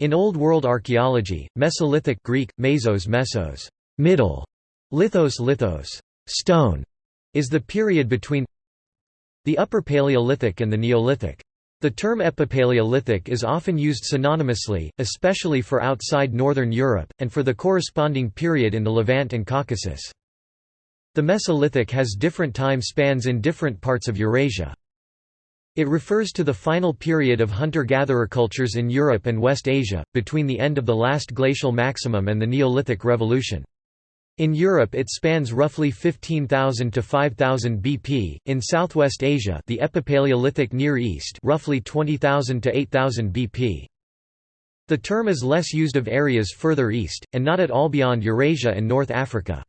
In Old World archaeology, Mesolithic Greek, mesos mesos, middle, lithos lithos, stone, is the period between the Upper Paleolithic and the Neolithic. The term Epipaleolithic is often used synonymously, especially for outside Northern Europe, and for the corresponding period in the Levant and Caucasus. The Mesolithic has different time spans in different parts of Eurasia. It refers to the final period of hunter-gatherer cultures in Europe and West Asia, between the end of the last glacial maximum and the Neolithic Revolution. In Europe it spans roughly 15,000 to 5,000 BP, in Southwest Asia the Epipaleolithic Near East roughly 20,000 to 8,000 BP. The term is less used of areas further east, and not at all beyond Eurasia and North Africa.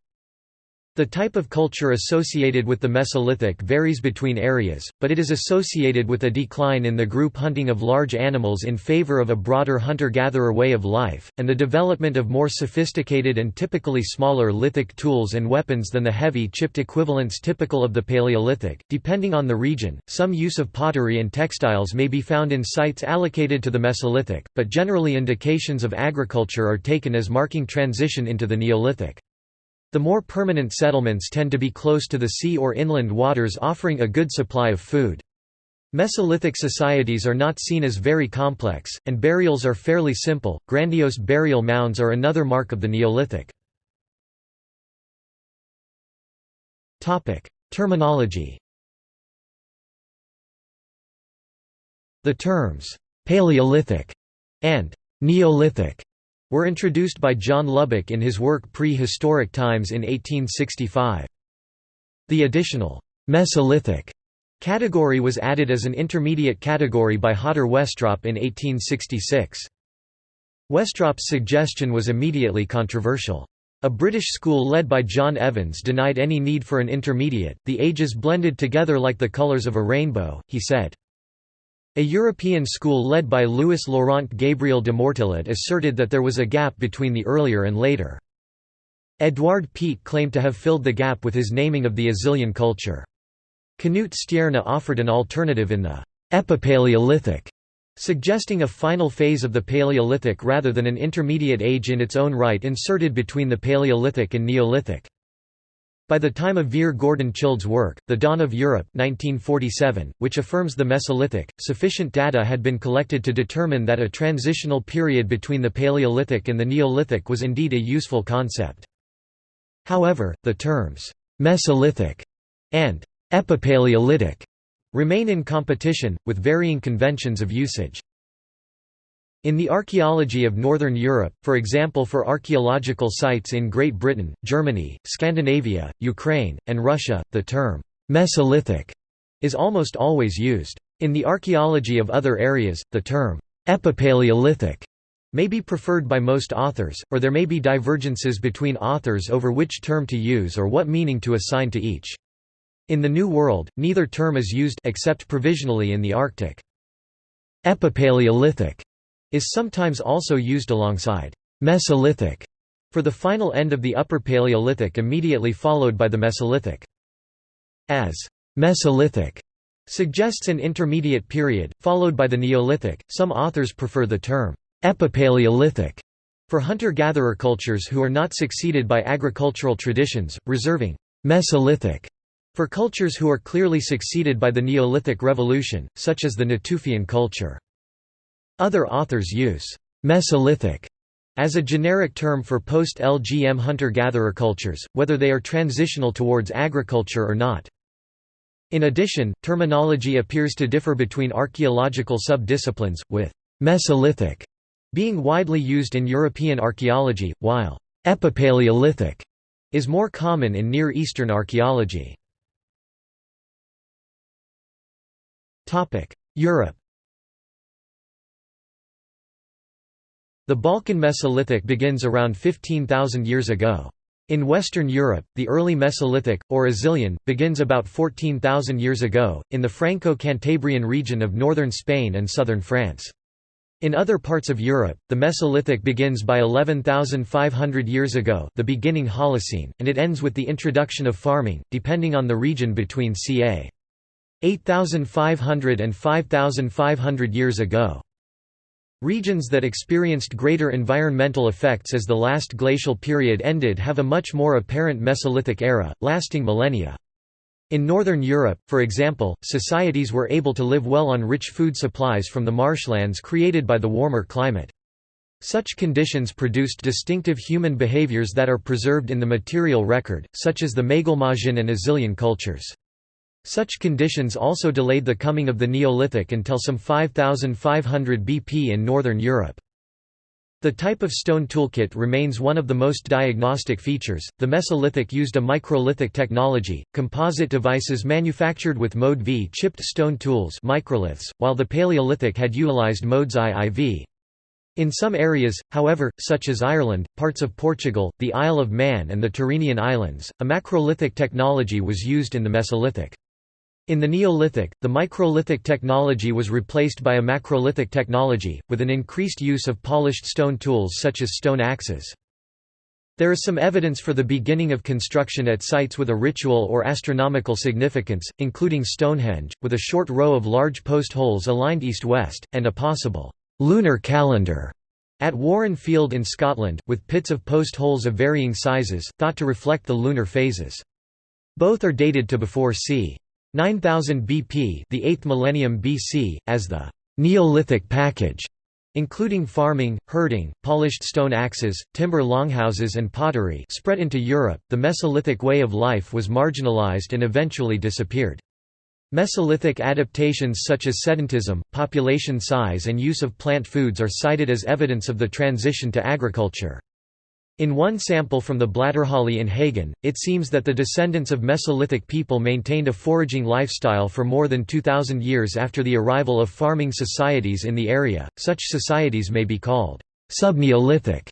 The type of culture associated with the Mesolithic varies between areas, but it is associated with a decline in the group hunting of large animals in favor of a broader hunter-gatherer way of life, and the development of more sophisticated and typically smaller lithic tools and weapons than the heavy chipped equivalents typical of the Paleolithic. Depending on the region, some use of pottery and textiles may be found in sites allocated to the Mesolithic, but generally indications of agriculture are taken as marking transition into the Neolithic. The more permanent settlements tend to be close to the sea or inland waters offering a good supply of food. Mesolithic societies are not seen as very complex, and burials are fairly simple. Grandiose burial mounds are another mark of the Neolithic. Topic: Terminology. The terms Paleolithic and Neolithic were introduced by John Lubbock in his work Pre-Historic Times in 1865. The additional Mesolithic category was added as an intermediate category by Hodder Westropp in 1866. Westropp's suggestion was immediately controversial. A British school led by John Evans denied any need for an intermediate, the ages blended together like the colours of a rainbow, he said. A European school led by Louis Laurent Gabriel de Mortillet asserted that there was a gap between the earlier and later. Edouard Piette claimed to have filled the gap with his naming of the Azilian culture. Knut Stjerna offered an alternative in the Epipaleolithic, suggesting a final phase of the Paleolithic rather than an intermediate age in its own right inserted between the Paleolithic and Neolithic. By the time of Vere Gordon Childe's work, The Dawn of Europe 1947, which affirms the Mesolithic, sufficient data had been collected to determine that a transitional period between the Paleolithic and the Neolithic was indeed a useful concept. However, the terms, "'Mesolithic' and "'Epipaleolithic' remain in competition, with varying conventions of usage. In the archaeology of Northern Europe, for example for archaeological sites in Great Britain, Germany, Scandinavia, Ukraine, and Russia, the term «Mesolithic» is almost always used. In the archaeology of other areas, the term «Epipaleolithic» may be preferred by most authors, or there may be divergences between authors over which term to use or what meaning to assign to each. In the New World, neither term is used except provisionally in the Arctic. Epipaleolithic is sometimes also used alongside Mesolithic for the final end of the Upper Paleolithic immediately followed by the Mesolithic. As Mesolithic suggests an intermediate period, followed by the Neolithic, some authors prefer the term Epipaleolithic for hunter-gatherer cultures who are not succeeded by agricultural traditions, reserving Mesolithic for cultures who are clearly succeeded by the Neolithic Revolution, such as the Natufian culture. Other authors use Mesolithic as a generic term for post-LGM hunter-gatherer cultures, whether they are transitional towards agriculture or not. In addition, terminology appears to differ between archaeological sub-disciplines, with «Mesolithic» being widely used in European archaeology, while «Epipaleolithic» is more common in Near Eastern archaeology. Europe The Balkan Mesolithic begins around 15,000 years ago. In Western Europe, the early Mesolithic, or Azilian, begins about 14,000 years ago, in the Franco-Cantabrian region of northern Spain and southern France. In other parts of Europe, the Mesolithic begins by 11,500 years ago the beginning Holocene, and it ends with the introduction of farming, depending on the region between ca. 8,500 and 5,500 years ago. Regions that experienced greater environmental effects as the last glacial period ended have a much more apparent Mesolithic era, lasting millennia. In Northern Europe, for example, societies were able to live well on rich food supplies from the marshlands created by the warmer climate. Such conditions produced distinctive human behaviors that are preserved in the material record, such as the Maglemosian and Azilian cultures. Such conditions also delayed the coming of the Neolithic until some 5500 BP in Northern Europe. The type of stone toolkit remains one of the most diagnostic features. The Mesolithic used a microlithic technology, composite devices manufactured with mode V chipped stone tools microliths, while the Paleolithic had utilized modes IV. In some areas, however, such as Ireland, parts of Portugal, the Isle of Man and the Tyrrhenian Islands, a macrolithic technology was used in the Mesolithic. In the Neolithic, the microlithic technology was replaced by a macrolithic technology, with an increased use of polished stone tools such as stone axes. There is some evidence for the beginning of construction at sites with a ritual or astronomical significance, including Stonehenge, with a short row of large post holes aligned east-west, and a possible lunar calendar at Warren Field in Scotland, with pits of post holes of varying sizes, thought to reflect the lunar phases. Both are dated to before c. 9000 BP, the 8th millennium BC, as the Neolithic package, including farming, herding, polished stone axes, timber longhouses and pottery, spread into Europe. The Mesolithic way of life was marginalized and eventually disappeared. Mesolithic adaptations such as sedentism, population size and use of plant foods are cited as evidence of the transition to agriculture. In one sample from the Blätterhöhle in Hagen, it seems that the descendants of Mesolithic people maintained a foraging lifestyle for more than 2,000 years after the arrival of farming societies in the area. Such societies may be called subneolithic.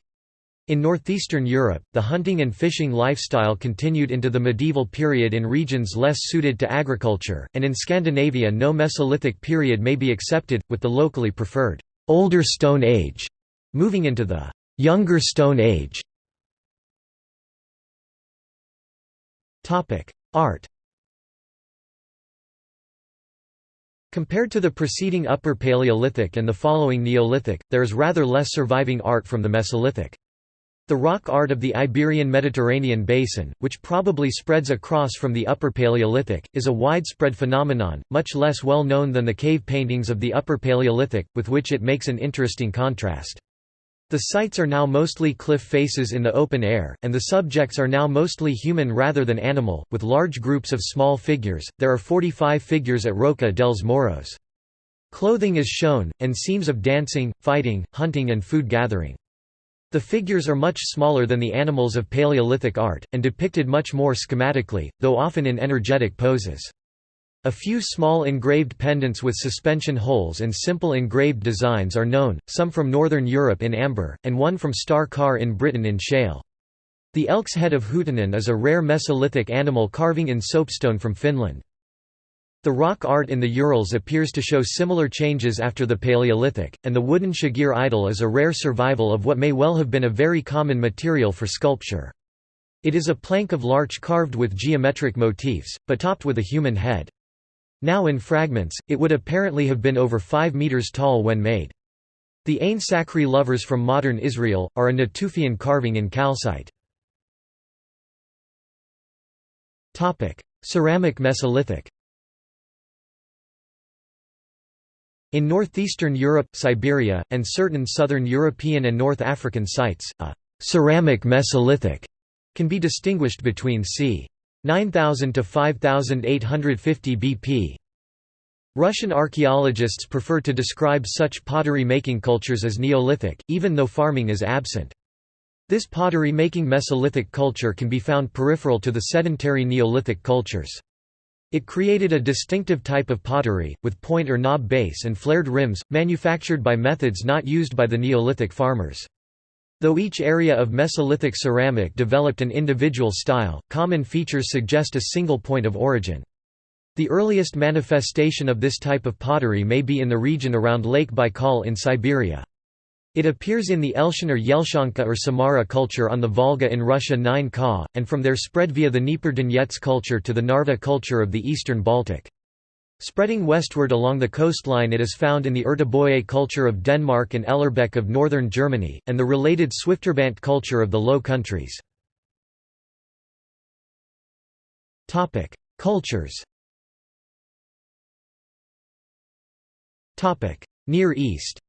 In northeastern Europe, the hunting and fishing lifestyle continued into the medieval period in regions less suited to agriculture, and in Scandinavia no Mesolithic period may be accepted, with the locally preferred Older Stone Age moving into the Younger Stone Age. Art Compared to the preceding Upper Paleolithic and the following Neolithic, there is rather less surviving art from the Mesolithic. The rock art of the Iberian-Mediterranean basin, which probably spreads across from the Upper Paleolithic, is a widespread phenomenon, much less well known than the cave paintings of the Upper Paleolithic, with which it makes an interesting contrast. The sites are now mostly cliff faces in the open air, and the subjects are now mostly human rather than animal, with large groups of small figures. There are 45 figures at Roca dels Moros. Clothing is shown, and scenes of dancing, fighting, hunting, and food gathering. The figures are much smaller than the animals of Paleolithic art, and depicted much more schematically, though often in energetic poses. A few small engraved pendants with suspension holes and simple engraved designs are known, some from northern Europe in amber, and one from Star Carr in Britain in shale. The elk's head of Huutonen is a rare Mesolithic animal carving in soapstone from Finland. The rock art in the Urals appears to show similar changes after the Paleolithic, and the wooden Shigir idol is a rare survival of what may well have been a very common material for sculpture. It is a plank of larch carved with geometric motifs, but topped with a human head. Now in fragments, it would apparently have been over 5 metres tall when made. The Ain Sakhri lovers from modern Israel, are a Natufian carving in calcite. Ceramic Mesolithic In northeastern Europe, Siberia, and certain southern European and North African sites, a ceramic Mesolithic can be distinguished between c. 9000 to 5850 BP. Russian archaeologists prefer to describe such pottery-making cultures as Neolithic, even though farming is absent. This pottery-making Mesolithic culture can be found peripheral to the sedentary Neolithic cultures. It created a distinctive type of pottery, with point or knob base and flared rims, manufactured by methods not used by the Neolithic farmers. Though each area of Mesolithic ceramic developed an individual style, common features suggest a single point of origin. The earliest manifestation of this type of pottery may be in the region around Lake Baikal in Siberia. It appears in the Elshan or Yelshanka or Samara culture on the Volga in Russia 9 Ka, and from there spread via the Dnieper Donetsk culture to the Narva culture of the eastern Baltic. Spreading westward along the coastline it is found in the Ertebølle culture of Denmark and Ellerbek of northern Germany, and the related Swifterbant culture of the Low Countries. Cultures Near East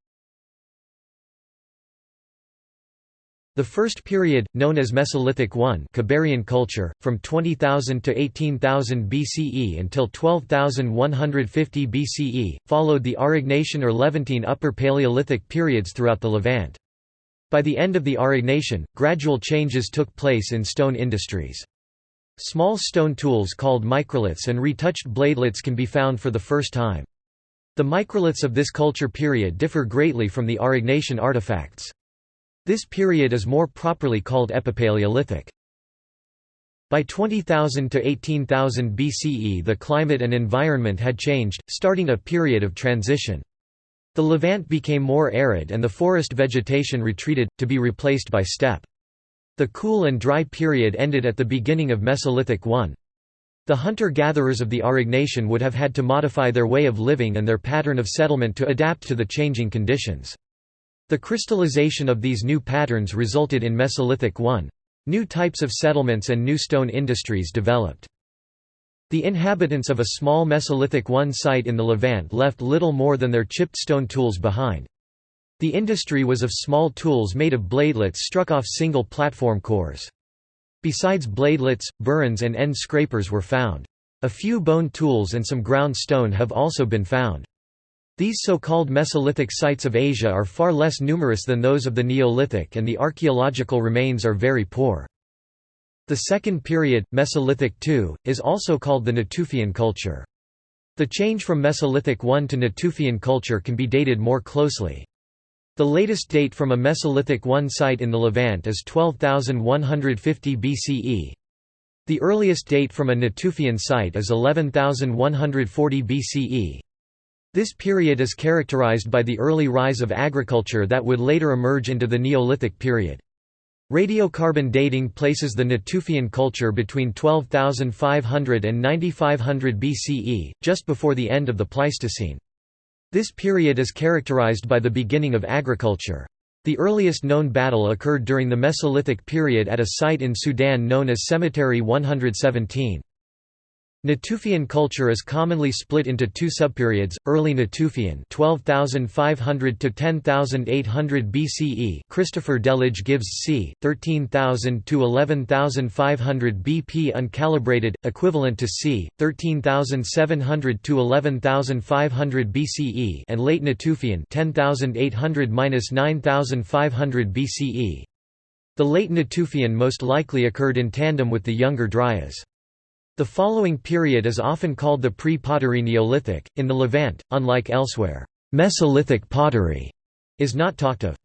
The first period, known as Mesolithic I culture, from 20,000 to 18,000 BCE until 12,150 BCE, followed the Aurignacian or Levantine Upper Paleolithic periods throughout the Levant. By the end of the Aurignacian, gradual changes took place in stone industries. Small stone tools called microliths and retouched bladelets can be found for the first time. The microliths of this culture period differ greatly from the Aurignacian artifacts. This period is more properly called Epipaleolithic. By 20,000 to 18,000 BCE the climate and environment had changed, starting a period of transition. The Levant became more arid and the forest vegetation retreated, to be replaced by steppe. The cool and dry period ended at the beginning of Mesolithic I. The hunter-gatherers of the Aurignacian would have had to modify their way of living and their pattern of settlement to adapt to the changing conditions. The crystallization of these new patterns resulted in Mesolithic I. New types of settlements and new stone industries developed. The inhabitants of a small Mesolithic I site in the Levant left little more than their chipped stone tools behind. The industry was of small tools made of bladelets struck off single platform cores. Besides bladelets, burins and end scrapers were found. A few bone tools and some ground stone have also been found. These so-called Mesolithic sites of Asia are far less numerous than those of the Neolithic and the archaeological remains are very poor. The second period, Mesolithic II, is also called the Natufian culture. The change from Mesolithic I to Natufian culture can be dated more closely. The latest date from a Mesolithic I site in the Levant is 12,150 BCE. The earliest date from a Natufian site is 11,140 BCE. This period is characterized by the early rise of agriculture that would later emerge into the Neolithic period. Radiocarbon dating places the Natufian culture between 12,500 and 9500 BCE, just before the end of the Pleistocene. This period is characterized by the beginning of agriculture. The earliest known battle occurred during the Mesolithic period at a site in Sudan known as Cemetery 117. Natufian culture is commonly split into two subperiods: Early Natufian (12,500 to 10,800 BCE). Christopher Delage gives c. 13,000 to 11,500 BP uncalibrated, equivalent to c. 13,700 to 11,500 BCE, and Late Natufian (10,800–9,500 BCE). The Late Natufian most likely occurred in tandem with the Younger Dryas. The following period is often called the pre-pottery Neolithic. In the Levant, unlike elsewhere, Mesolithic pottery is not talked of.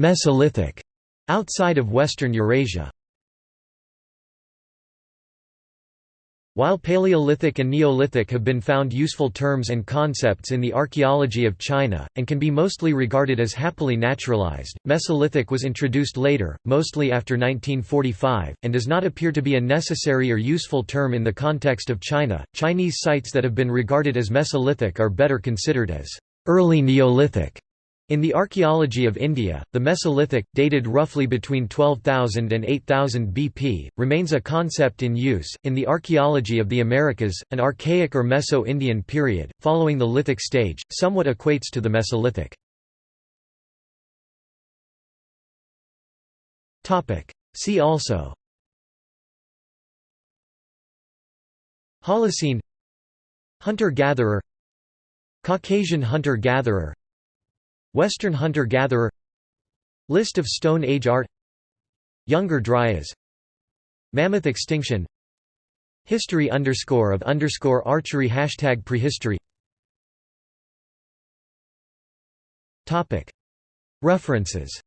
Mesolithic outside of western Eurasia. While Paleolithic and Neolithic have been found useful terms and concepts in the archaeology of China, and can be mostly regarded as happily naturalized, Mesolithic was introduced later, mostly after 1945, and does not appear to be a necessary or useful term in the context of China. Chinese sites that have been regarded as Mesolithic are better considered as early Neolithic. In the archaeology of India, the Mesolithic, dated roughly between 12,000 and 8,000 BP, remains a concept in use. In the archaeology of the Americas, an Archaic or Meso-Indian period, following the Lithic stage, somewhat equates to the Mesolithic. See also Holocene Hunter-gatherer Caucasian hunter-gatherer Western hunter-gatherer List of Stone Age art Younger Dryas Mammoth extinction History underscore of underscore archery Hashtag prehistory. References